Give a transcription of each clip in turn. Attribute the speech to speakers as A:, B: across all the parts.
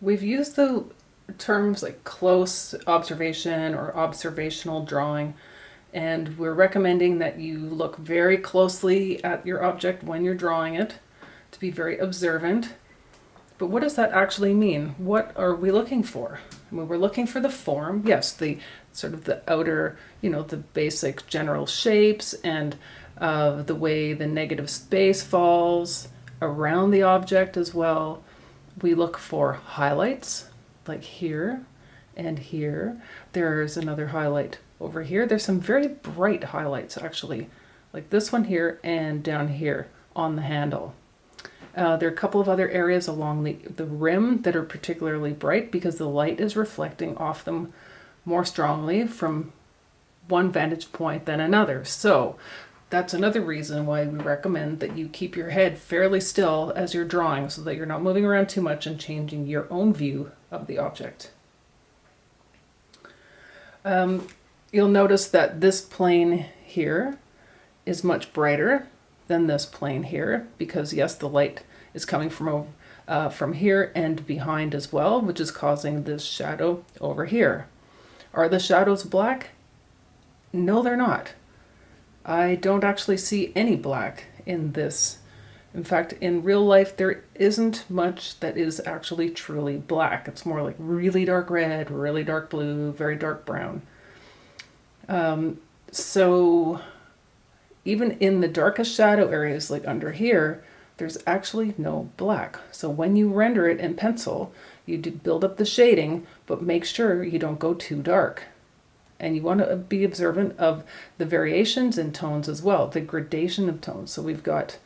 A: we've used the terms like close observation or observational drawing and we're recommending that you look very closely at your object when you're drawing it to be very observant. But what does that actually mean? What are we looking for? I mean, we're looking for the form, yes, the sort of the outer, you know, the basic general shapes and uh, the way the negative space falls around the object as well. We look for highlights, like here and here. There's another highlight over here. There's some very bright highlights actually, like this one here and down here on the handle. Uh, there are a couple of other areas along the, the rim that are particularly bright because the light is reflecting off them more strongly from one vantage point than another. So that's another reason why we recommend that you keep your head fairly still as you're drawing so that you're not moving around too much and changing your own view of the object. Um, you'll notice that this plane here is much brighter than this plane here because yes the light is coming from uh, from here and behind as well which is causing this shadow over here. Are the shadows black? No they're not. I don't actually see any black in this. In fact, in real life, there isn't much that is actually truly black. It's more like really dark red, really dark blue, very dark brown. Um, so even in the darkest shadow areas, like under here, there's actually no black. So when you render it in pencil, you do build up the shading, but make sure you don't go too dark and you want to be observant of the variations in tones as well, the gradation of tones. So we've got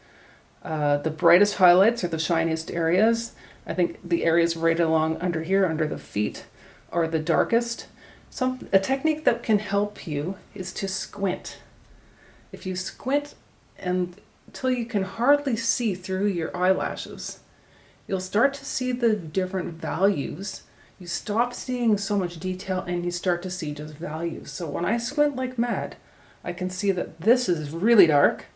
A: uh, the brightest highlights are the shiniest areas. I think the areas right along under here, under the feet, are the darkest. Some, a technique that can help you is to squint. If you squint and until you can hardly see through your eyelashes, you'll start to see the different values you stop seeing so much detail and you start to see just values. So when I squint like mad, I can see that this is really dark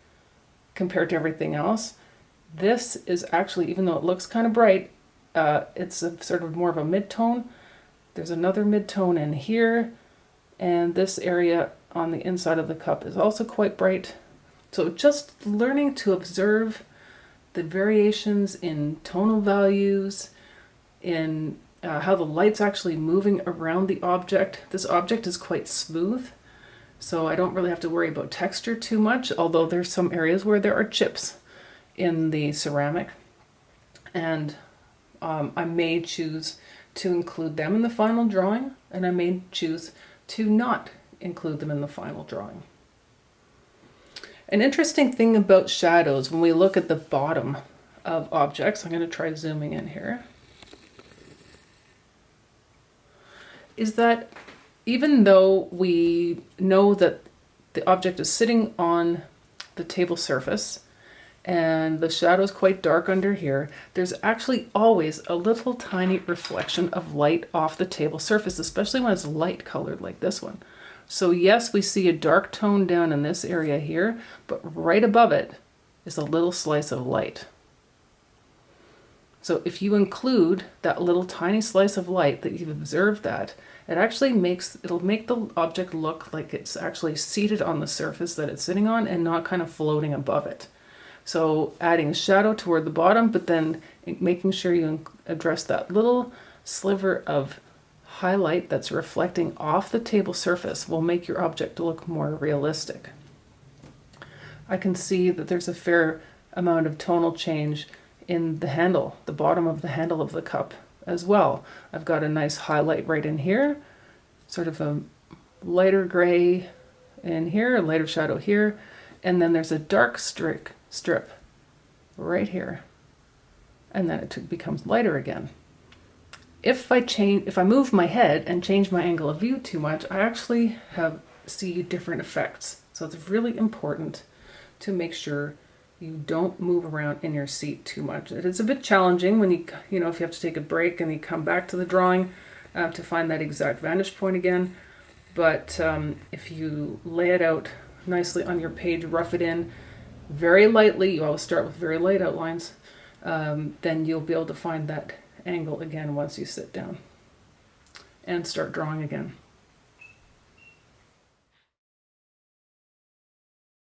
A: compared to everything else. This is actually, even though it looks kind of bright, uh, it's a sort of more of a mid-tone. There's another mid-tone in here, and this area on the inside of the cup is also quite bright. So just learning to observe the variations in tonal values, in uh, how the light's actually moving around the object. This object is quite smooth, so I don't really have to worry about texture too much, although there's some areas where there are chips in the ceramic. And um, I may choose to include them in the final drawing, and I may choose to not include them in the final drawing. An interesting thing about shadows, when we look at the bottom of objects, I'm going to try zooming in here. Is that even though we know that the object is sitting on the table surface and the shadow is quite dark under here, there's actually always a little tiny reflection of light off the table surface, especially when it's light colored like this one. So yes, we see a dark tone down in this area here, but right above it is a little slice of light. So if you include that little tiny slice of light that you've observed that, it actually makes, it'll make the object look like it's actually seated on the surface that it's sitting on and not kind of floating above it. So adding a shadow toward the bottom, but then making sure you address that little sliver of highlight that's reflecting off the table surface will make your object look more realistic. I can see that there's a fair amount of tonal change in the handle, the bottom of the handle of the cup as well. I've got a nice highlight right in here, sort of a lighter gray in here, a lighter shadow here, and then there's a dark strip, strip right here. And then it becomes lighter again. If I change, if I move my head and change my angle of view too much, I actually have see different effects. So it's really important to make sure you don't move around in your seat too much. It is a bit challenging when you, you know, if you have to take a break and you come back to the drawing uh, to find that exact vantage point again. But um, if you lay it out nicely on your page, rough it in very lightly, you always start with very light outlines, um, then you'll be able to find that angle again once you sit down and start drawing again.